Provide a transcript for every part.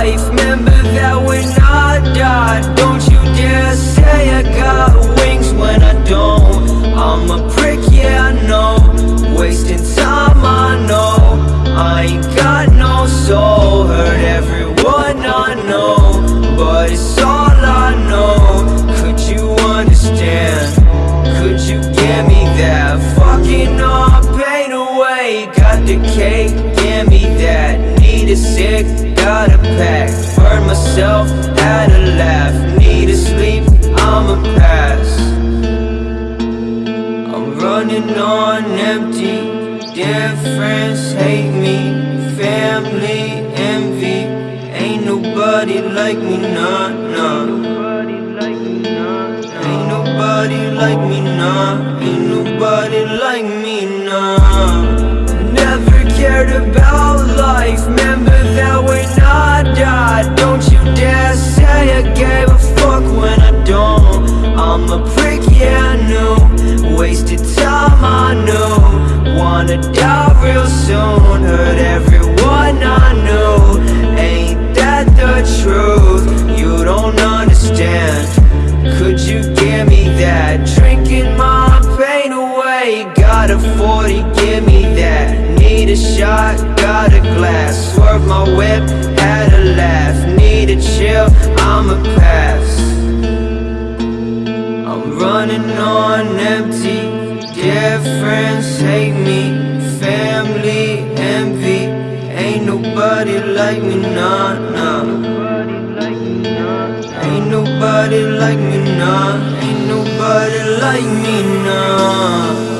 life. Remember that we're not die Don't you dare say I got wings when I don't. I'm a prick, yeah, I know. Wasting time, I know. I ain't got no soul. Hurt everyone I know. But it's all I know. Could you understand? Could you give me that? Fucking all pain away Got the cake, give me that. Need a sick got a pack Heard myself, had a laugh Need to sleep, I'ma pass I'm running on empty. Dear friends hate me. Family envy. Ain't nobody like me, nah, nah. Ain't nobody like me, nah. Ain't nobody like me, nah. Never cared about life, Wanna die real soon. Hurt everyone I know Ain't that the truth? You don't understand. Could you give me that? Drinking my pain away Got a 40, give me that. Need a shot, got a glass. Swerve my whip, had a laugh. Need a chill, I'ma pass. I'm running on empty. Dear friends hate me nobody like me, nah, nah. Ain't nobody like me, nah. Ain't nobody like me, nah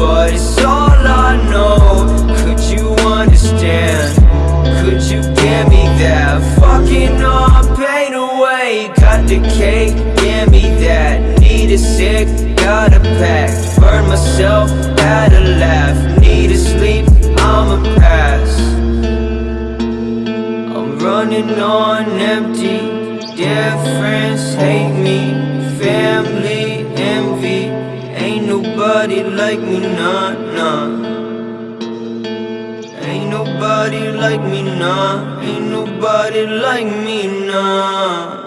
But it's all I know. Could you understand? Could you give me that fucking all pain away? Got the cake, give me that. Need a sick, got a pack. Burn myself, had a laugh. Need a sleep, I'ma pass. I'm running on empty. Dear friends hate me. Family nobody like me, nah, nah. Ain't nobody like me, nah. Ain't nobody like me, nah